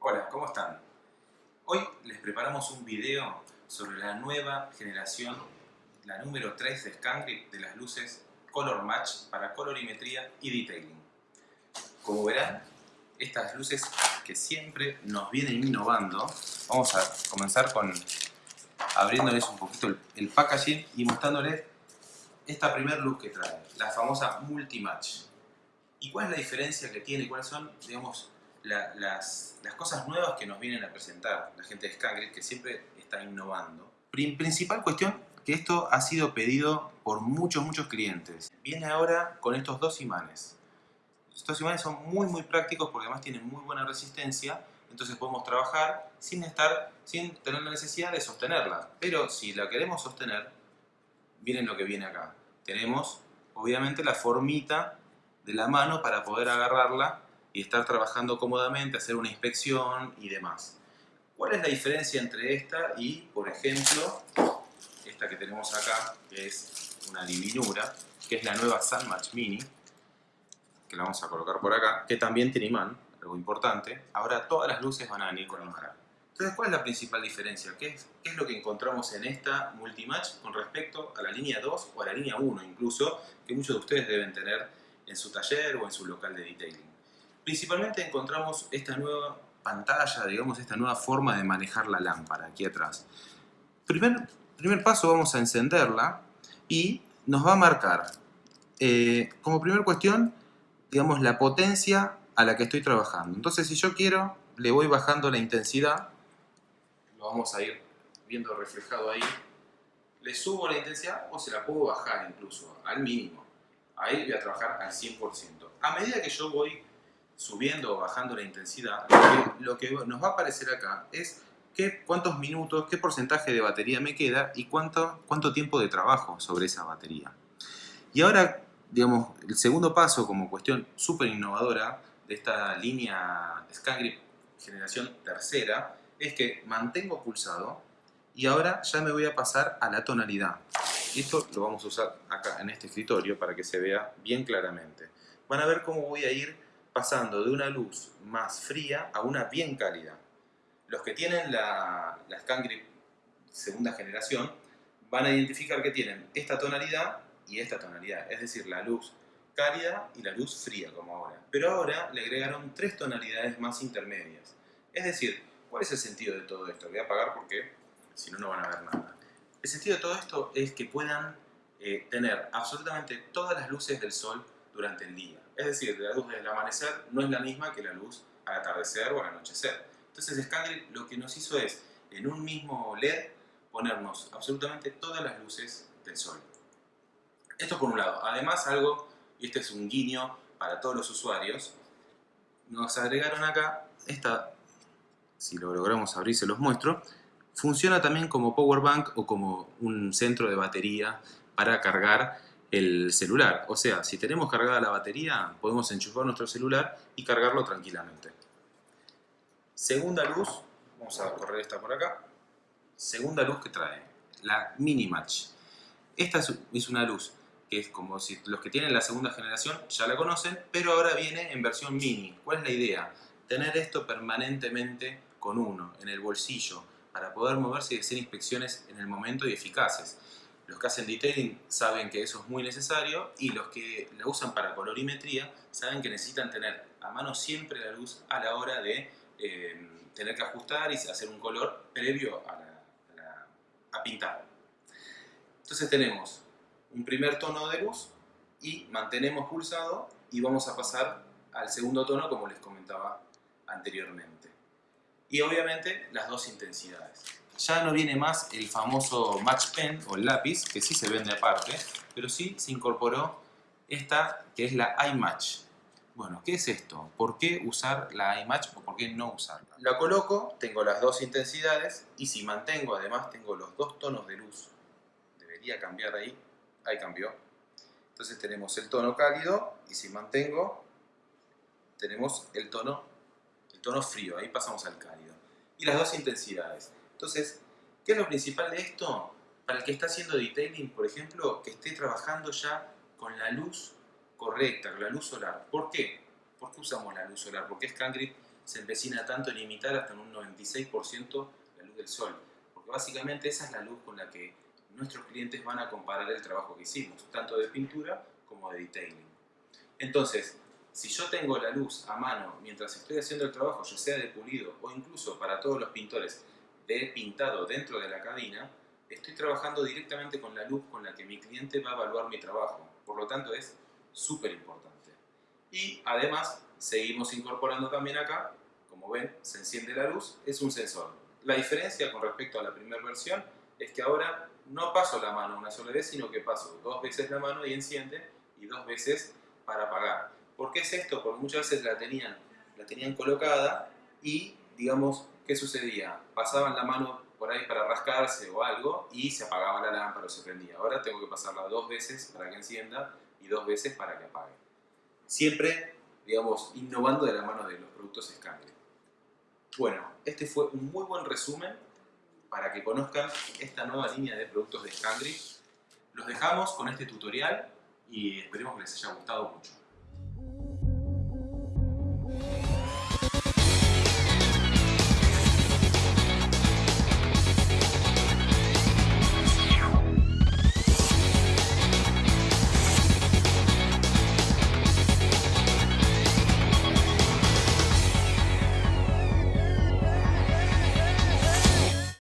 Hola, ¿cómo están? Hoy les preparamos un video sobre la nueva generación, la número 3 de Scangrip de las luces Color Match para colorimetría y detailing. Como verán, estas luces que siempre nos vienen innovando, vamos a comenzar con abriéndoles un poquito el, packaging y mostrándoles esta primera luz que trae, la famosa Multimatch. ¿Y cuál es la diferencia que tiene? ¿Cuáles son, digamos, las, cosas nuevas que nos vienen a presentar la gente de Scangrip, que siempre está innovando? Principal cuestión, que esto ha sido pedido por muchos, muchos clientes. Viene ahora con estos dos imanes. Estos imanes son muy, muy prácticos porque además tienen muy buena resistencia, entonces podemos trabajar sin, estar, sin tener la necesidad de sostenerla. Pero si la queremos sostener, miren lo que viene acá. Tenemos, obviamente, la formita de la mano para poder agarrarla y estar trabajando cómodamente, hacer una inspección y demás. ¿Cuál es la diferencia entre esta y, por ejemplo, esta que tenemos acá, que es una divinura, que es la nueva Sunmatch Mini, que la vamos a colocar por acá, que también tiene imán, algo importante. Ahora todas las luces van a venir con imán. Entonces, ¿cuál es la principal diferencia? ¿Qué es, ¿Qué es, lo que encontramos en esta Multimatch con respecto a la línea 2 o a la línea 1 incluso, que muchos de ustedes deben tener en su taller o en su local de detailing? Principalmente encontramos esta nueva pantalla, digamos, esta nueva forma de manejar la lámpara aquí atrás. Primer, primer paso vamos a encenderla y nos va a marcar, eh, como primera cuestión, digamos, la potencia a la que estoy trabajando. Entonces, si yo quiero, le voy bajando la intensidad, lo vamos a ir viendo reflejado ahí, le subo la intensidad o se la puedo bajar incluso al mínimo. Ahí voy a trabajar al 100%. A medida que yo voy subiendo o bajando la intensidad, lo que, nos va a aparecer acá es qué, cuántos minutos, qué porcentaje de batería me queda y cuánto, cuánto tiempo de trabajo sobre esa batería. Y ahora, digamos, el segundo paso como cuestión súper innovadora de esta línea Scangrip generación tercera es que mantengo pulsado y ahora ya me voy a pasar a la tonalidad. Esto lo vamos a usar acá en este escritorio para que se vea bien claramente. Van a ver cómo voy a ir pasando de una luz más fría a una bien cálida. Los que tienen la, la segunda generación van a identificar que tienen esta tonalidad y esta tonalidad, es decir, la luz cálida y la luz fría como ahora. Pero ahora le agregaron tres tonalidades más intermedias. Es decir, ¿cuál es el sentido de todo esto? Voy a apagar porque si no, no van a ver nada. El sentido de todo esto es que puedan eh, tener absolutamente todas las luces del sol durante el día. Es decir, la luz del amanecer no es la misma que la luz al atardecer o al anochecer. Entonces Scangrip lo que nos hizo es, en un mismo LED, ponernos absolutamente todas las luces del sol. Esto por un lado. Además, algo y este es un guiño para todos los usuarios, nos agregaron acá esta, si lo logramos abrir se los muestro, funciona también como power bank o como un centro de batería para cargar el celular. O sea, si tenemos cargada la batería, podemos enchufar nuestro celular y cargarlo tranquilamente. Segunda luz, vamos a correr esta por acá. Segunda luz que trae, la Mini Match. Esta es una luz que es como si los que tienen la segunda generación ya la conocen, pero ahora viene en versión mini. ¿Cuál es la idea? Tener esto permanentemente con uno, en el bolsillo, para poder moverse y hacer inspecciones en el momento y eficaces. Los que hacen detailing saben que eso es muy necesario y los que la usan para colorimetría saben que necesitan tener a mano siempre la luz a la hora de eh, tener que ajustar y hacer un color previo a, a pintar. Entonces tenemos un primer tono de luz y mantenemos pulsado y vamos a pasar al segundo tono como les comentaba anteriormente. Y obviamente las dos intensidades. Ya no viene más el famoso Match Pen o lápiz, que sí se vende aparte, pero sí se incorporó esta que es la iMatch. Bueno, ¿qué es esto? ¿Por qué usar la iMatch o por qué no usarla? La coloco, tengo las dos intensidades y si mantengo además tengo los dos tonos de luz. Debería cambiar ahí ahí cambió. Entonces tenemos el tono cálido y si mantengo, tenemos el tono, el tono frío, ahí pasamos al cálido. Y las dos intensidades. Entonces, ¿qué es lo principal de esto? Para el que está haciendo detailing, por ejemplo, que esté trabajando ya con la luz correcta, con la luz solar. ¿Por qué? ¿Por qué usamos la luz solar? Porque Scangrip se empecina tanto en imitar hasta un 96% la luz del sol. Porque básicamente esa es la luz con la que nuestros clientes van a comparar el trabajo que hicimos, tanto de pintura como de detailing. Entonces, si yo tengo la luz a mano mientras estoy haciendo el trabajo, ya sea de pulido o incluso para todos los pintores de pintado dentro de la cabina, estoy trabajando directamente con la luz con la que mi cliente va a evaluar mi trabajo. Por lo tanto, es súper importante. Y además, seguimos incorporando también acá, como ven, se enciende la luz, es un sensor. La diferencia con respecto a la primera versión es que ahora no paso la mano una sola vez, sino que paso dos veces la mano y enciende, y dos veces para apagar. ¿Por qué es esto? Porque muchas veces la tenían, la tenían colocada y, digamos, ¿qué sucedía? Pasaban la mano por ahí para rascarse o algo y se apagaba la lámpara o se prendía. Ahora tengo que pasarla dos veces para que encienda y dos veces para que apague. Siempre, digamos, innovando de la mano de los productos Scangri. Bueno, este fue un muy buen resumen para que conozcan esta nueva línea de productos de Scangri. Los dejamos con este tutorial y esperemos que les haya gustado mucho.